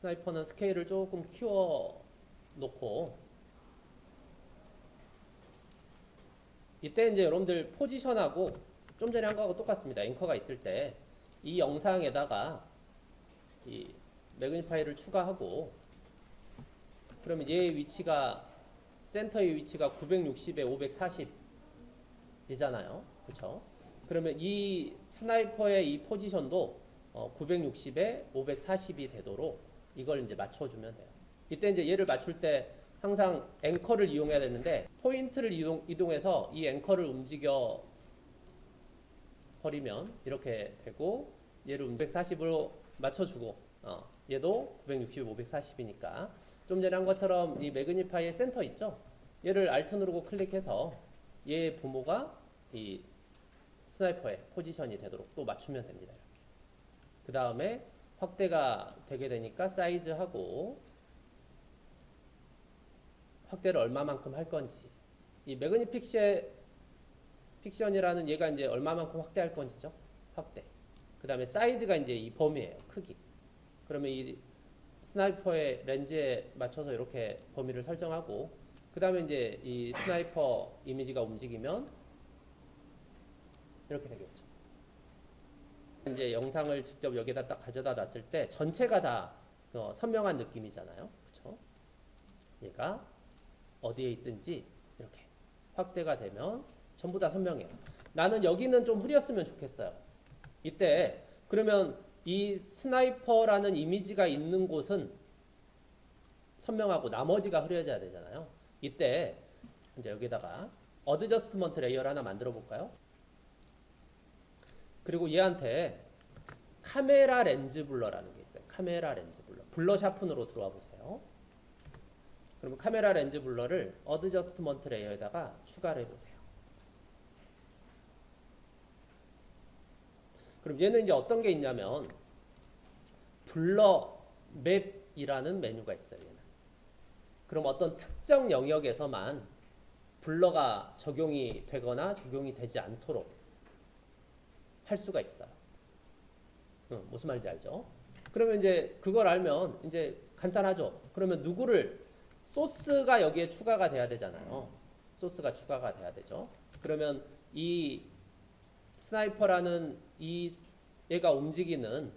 sniper는 스케일을 조금 키워 놓고 이때 이제 여러분들 포지션하고 좀 전에 한 거하고 똑같습니다. 앵커가 있을 때 이 영상에다가 이 Magnify를 추가하고 그러면 얘 위치가 센터의 위치가 960에 540이잖아요. 그렇죠? 그러면 이 sniper의 이 포지션도 어, 960에 540이 되도록 이걸 이제 맞춰주면 돼요. 이때 이제 얘를 맞출 때 항상 앵커를 이용해야 되는데 포인트를 이동, 이동해서 이 앵커를 움직여 버리면 이렇게 되고 얘를 540으로 맞춰주고 어, 얘도 960, 540이니까 좀 전에 한 것처럼 이 Magnify의 센터 있죠? 얘를 Alt 누르고 클릭해서 얘 부모가 이 sniper의 포지션이 되도록 또 맞추면 됩니다. 그 다음에 확대가 되게 되니까 사이즈하고 확대를 얼마만큼 할 건지 이 magnification이라는 얘가 이제 얼마만큼 확대할 건지죠. 확대. 그 다음에 사이즈가 이제 이 범위예요. 크기. 그러면 이 sniper의 렌즈에 맞춰서 이렇게 범위를 설정하고 그 다음에 이제 이 sniper 이미지가 움직이면 이렇게 되겠죠. 이제 영상을 직접 여기다 딱 가져다 놨을 때 전체가 다 어, 선명한 느낌이잖아요. 그렇죠? 얘가 어디에 있든지 이렇게 확대가 되면 전부 다 선명해요. 나는 여기는 좀 흐렸으면 좋겠어요. 이때 그러면 이 sniper라는 이미지가 있는 곳은 선명하고 나머지가 흐려져야 되잖아요. 이때 이제 여기다가 adjustment layer를 하나 만들어 볼까요? 그리고 얘한테 camera lens blur라는 게 있어요. camera lens blur. Blur sharpen으로 들어와 보세요. 그러면 camera lens blur를 adjustment layer에다가 추가를 해보세요. 그럼 얘는 이제 어떤 게 있냐면 블러 맵이라는 메뉴가 있어요. 얘는. 그럼 어떤 특정 영역에서만 블러가 적용이 되거나 적용이 되지 않도록 할 수가 있어요. 응, 무슨 말인지 알죠? 그러면 이제 그걸 알면 이제 간단하죠. 그러면 누구를 소스가 여기에 추가가 돼야 되잖아요. 소스가 추가가 돼야 되죠. 그러면 이 sniper라는 이 얘가 움직이는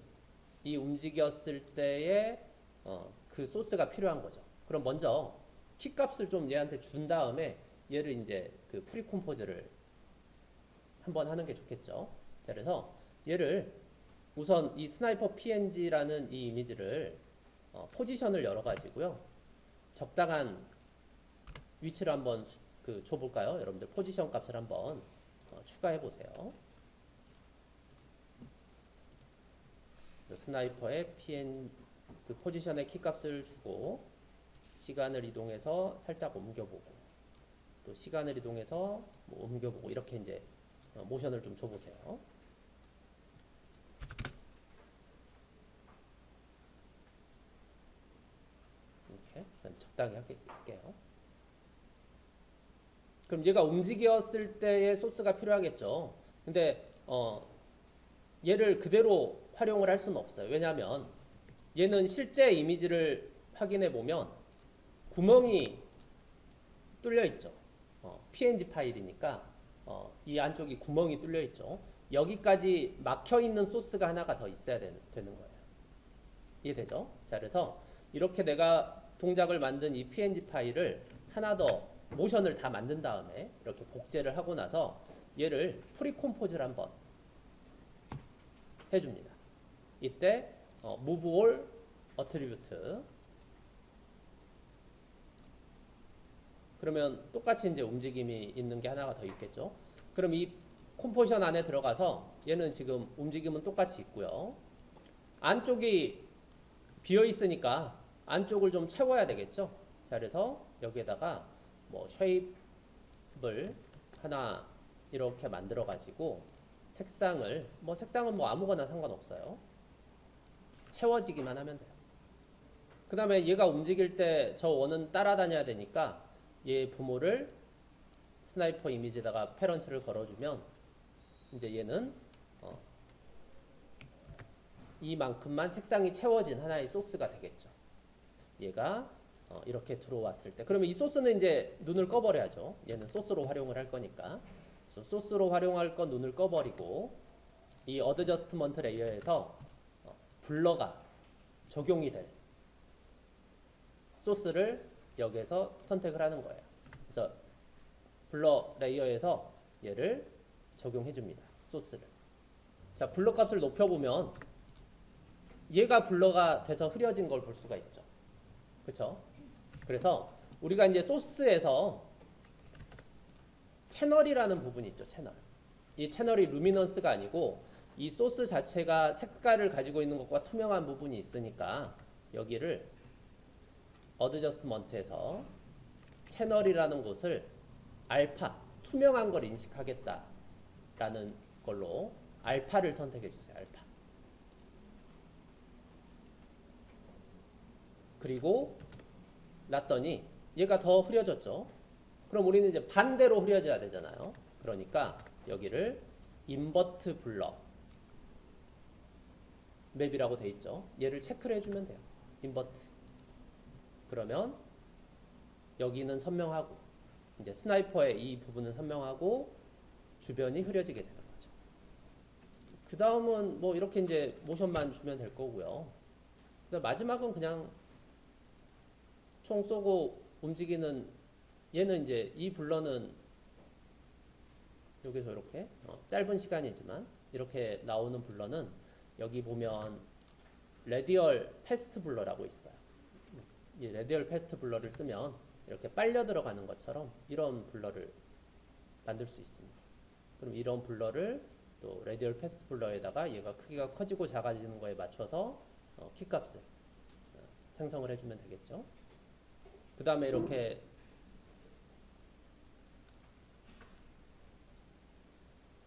이 움직였을 때의 어, 그 소스가 필요한 거죠. 그럼 먼저 키 값을 좀 얘한테 준 다음에 얘를 이제 그 precompose를 한번 하는 게 좋겠죠. 자, 그래서 얘를 우선 이 sniper PNG라는 이 이미지를 어, 포지션을 열어 가지고요. 적당한 위치를 한번 수, 그 줘볼까요? 여러분들 포지션 값을 한번 어, 추가해 보세요. 스나이퍼의 PN 그 포지션의 키 값을 주고 시간을 이동해서 살짝 옮겨보고 또 시간을 이동해서 뭐 옮겨보고 이렇게 이제 어, 모션을 좀 줘보세요. 이렇게 적당히 할게요. 그럼 얘가 움직였을 때의 소스가 필요하겠죠. 근데 어 얘를 그대로 활용을 할 수는 없어요. 왜냐하면 얘는 실제 이미지를 확인해 보면 구멍이 뚫려 있죠. 어, PNG 파일이니까 어, 이 안쪽이 구멍이 뚫려 있죠. 여기까지 막혀 있는 소스가 하나가 더 있어야 되는, 되는 거예요. 이해되죠? 자, 그래서 이렇게 내가 동작을 만든 이 PNG 파일을 하나 더 모션을 다 만든 다음에 이렇게 복제를 하고 나서 얘를 precompose를 한번 해줍니다. 이때 어, move all attribute 그러면 똑같이 이제 움직임이 있는 게 하나가 더 있겠죠. 그럼 이 컴포지션 안에 들어가서 얘는 지금 움직임은 똑같이 있고요. 안쪽이 비어 있으니까 안쪽을 좀 채워야 되겠죠. 자, 그래서 여기에다가 뭐 shape을 하나 이렇게 만들어 가지고 색상을 뭐 색상은 뭐 아무거나 상관없어요. 채워지기만 하면 돼요. 그 다음에 얘가 움직일 때 저 원은 따라다녀야 되니까 얘 부모를 sniper 이미지에다가 parents를 걸어주면 이제 얘는 어 이만큼만 색상이 채워진 하나의 소스가 되겠죠. 얘가 어, 이렇게 들어왔을 때 그러면 이 소스는 이제 눈을 꺼버려야죠. 얘는 소스로 활용을 할 거니까. 소스로 활용할 건 눈을 꺼버리고 이 adjustment layer에서 어, blur가 적용이 될 소스를 여기에서 선택을 하는 거예요. 그래서 blur layer에서 얘를 적용해 줍니다. 소스를. 자, blur 값을 높여 보면 얘가 blur가 돼서 흐려진 걸 볼 수가 있죠. 그렇죠? 그래서 우리가 이제 소스에서 채널이라는 부분이 있죠. 채널. 이 채널이 luminance가 아니고 이 소스 자체가 색깔을 가지고 있는 것과 투명한 부분이 있으니까 여기를 adjustment에서 채널이라는 곳을 알파 투명한 걸 인식하겠다라는 걸로 알파를 선택해 주세요. 알파. 그리고 놨더니 얘가 더 흐려졌죠. 그럼 우리는 이제 반대로 흐려져야 되잖아요. 그러니까 여기를 invert blur map이라고 돼 있죠. 얘를 체크를 해주면 돼요. Invert. 그러면 여기는 선명하고 이제 sniper의 이 부분은 선명하고 주변이 흐려지게 되는 거죠. 그 다음은 뭐 이렇게 이제 모션만 주면 될 거고요. 마지막은 그냥 총 쏘고 움직이는 얘는 이제 이 blur는 여기서 이렇게 어, 짧은 시간이지만 이렇게 나오는 blur는 여기 보면 radial fast blur라고 있어요. 이 radial fast blur를 쓰면 이렇게 빨려 들어가는 것처럼 이런 blur를 만들 수 있습니다. 그럼 이런 blur를 또 radial fast blur에다가 얘가 크기가 커지고 작아지는 거에 맞춰서 어, 키값을 어, 생성을 해주면 되겠죠. 그 다음에 이렇게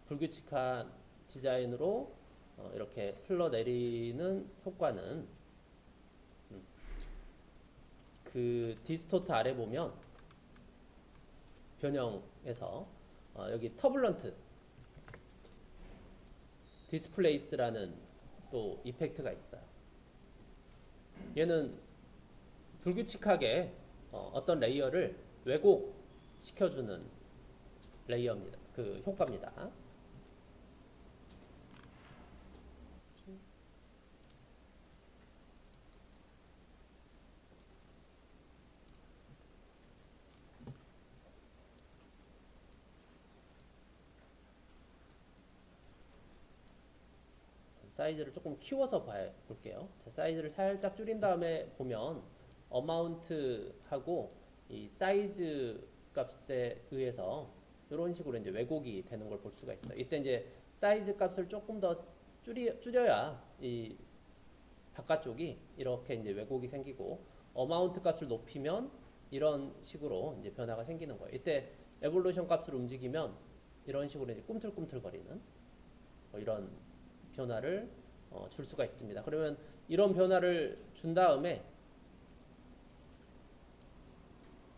불규칙한 디자인으로 어, 이렇게 흘러내리는 효과는 음, 그 distort 아래 보면 변형에서 어, 여기 turbulent displace라는 또 effect가 있어요. 얘는 불규칙하게 어, 어떤 layer를 왜곡시켜주는 레이어입니다. 그 효과입니다. 사이즈를 조금 키워서 봐 볼게요. 자, 사이즈를 살짝 줄인 다음에 보면 amount하고 이 사이즈 값에 의해서 이런 식으로 이제 왜곡이 되는 걸 볼 수가 있어요. 이때 이제 사이즈 값을 조금 더 줄이, 줄여야 이 바깥쪽이 이렇게 이제 왜곡이 생기고 amount 값을 높이면 이런 식으로 이제 변화가 생기는 거예요. 이때 evolution 값을 움직이면 이런 식으로 이제 꿈틀꿈틀거리는 뭐 이런 변화를 어, 줄 수가 있습니다. 그러면 이런 변화를 준 다음에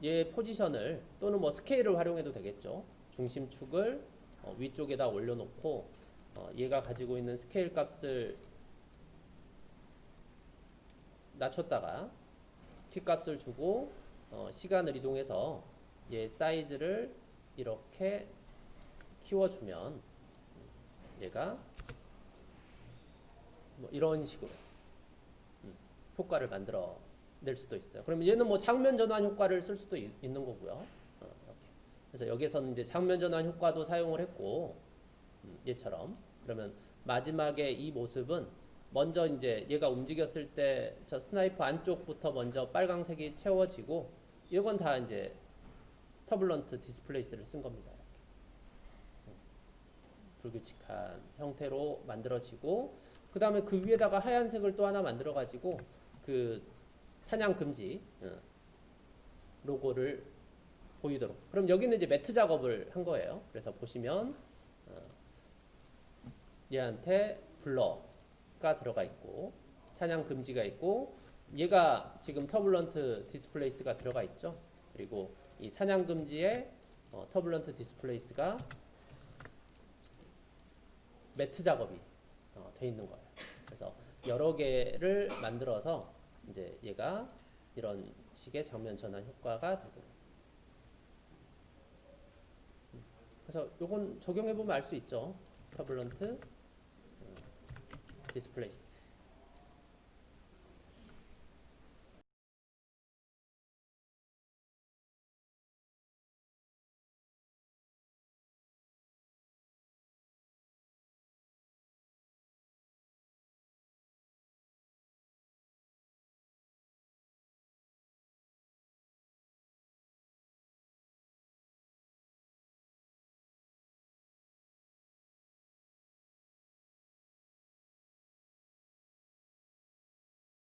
얘 포지션을 또는 뭐 스케일을 활용해도 되겠죠. 중심축을 어, 위쪽에다 올려놓고 어, 얘가 가지고 있는 스케일 값을 낮췄다가 키 값을 주고 어, 시간을 이동해서 얘 사이즈를 이렇게 키워주면 얘가 뭐 이런 식으로 음, 효과를 만들어 낼 수도 있어요. 그러면 얘는 뭐 장면 전환 효과를 쓸 수도 있, 는 거고요. 어, 이렇게. 그래서 여기서는 이제 장면 전환 효과도 사용을 했고 음, 얘처럼 그러면 마지막에 이 모습은 먼저 이제 얘가 움직였을 때 저 sniper 안쪽부터 먼저 빨강색이 채워지고 이건 다 이제 Turbulent Displace를 쓴 겁니다. 이렇게. 음, 불규칙한 형태로 만들어지고 그 다음에 그 위에다가 하얀색을 또 하나 만들어 가지고 그 사냥 금지 어, 로고를 보이도록. 그럼 여기는 이제 matte 작업을 한 거예요. 그래서 보시면 어, 얘한테 blur가 들어가 있고 사냥 금지가 있고 얘가 지금 Turbulent Displace가 들어가 있죠. 그리고 이 사냥 금지에 어, Turbulent Displace가 matte 작업이 어, 돼 있는 거예요. 그래서 여러 개를 만들어서 이제 얘가 이런 식의 장면 전환 효과가 되도록. 그래서 요건 적용해 보면 알 수 있죠. 터블런트 디스플레이스